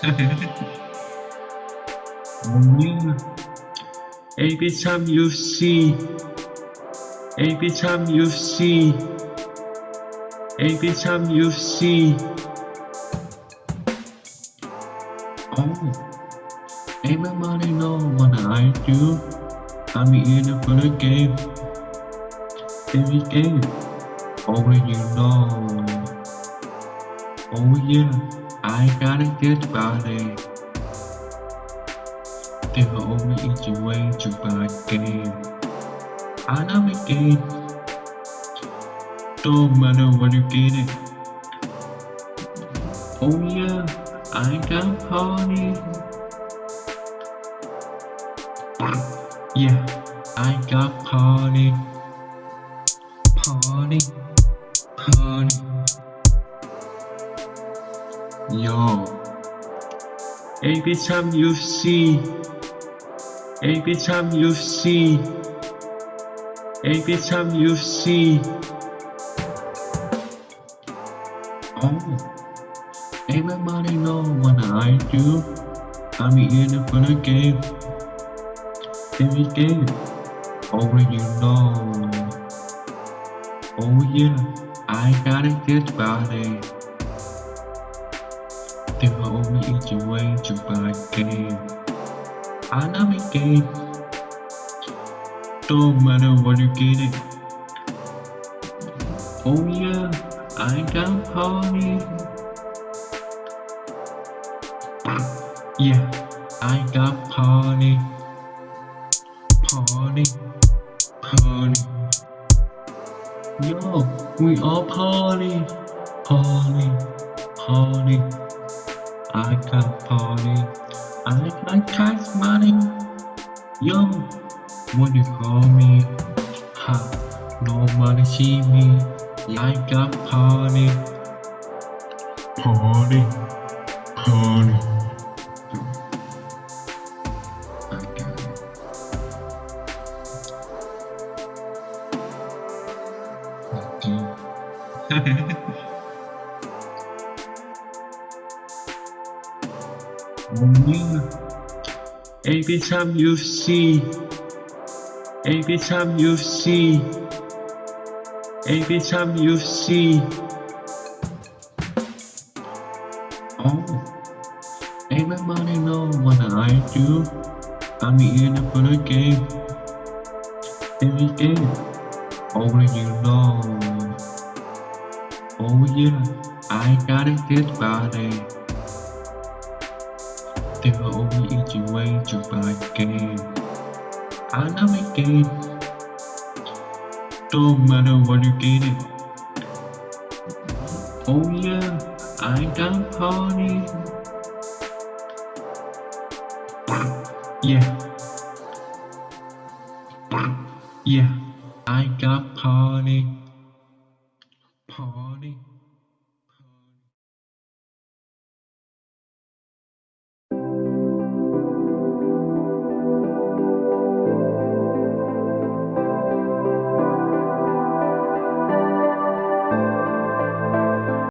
Every time you see, every time you see, every time you see. Oh, everybody know what I do. I'm in for the game. Every game, you know. Oh yeah, I got a good body. They will only your way to buy game. I love the game. Don't matter what you get it. Oh yeah, I got party. Yeah, I got party. Every time you see, every time you see, every time you see. Oh, everybody know what I do. I'm in it for the game. Every only you know. Oh yeah, I got a good body. They will only eat your way to buy game. I love a game. Don't matter what you get it. Oh yeah, I got party. Yeah, I got party. Party. Party. Yo, we all party. Party. Party. I got party. I got cash money. Yo, what you call me? Ha, nobody see me. I got party. Party. Party. I got it. Yeah. Every time you see, every time you see, every time you see. Oh, everybody know what I do. I'm in it for game. Every game, only you know. Oh yeah, I got a good body. They will only eat your way to buy game. I love a game. Don't matter what you get it. Oh yeah, I got party. Yeah. Yeah, I got party.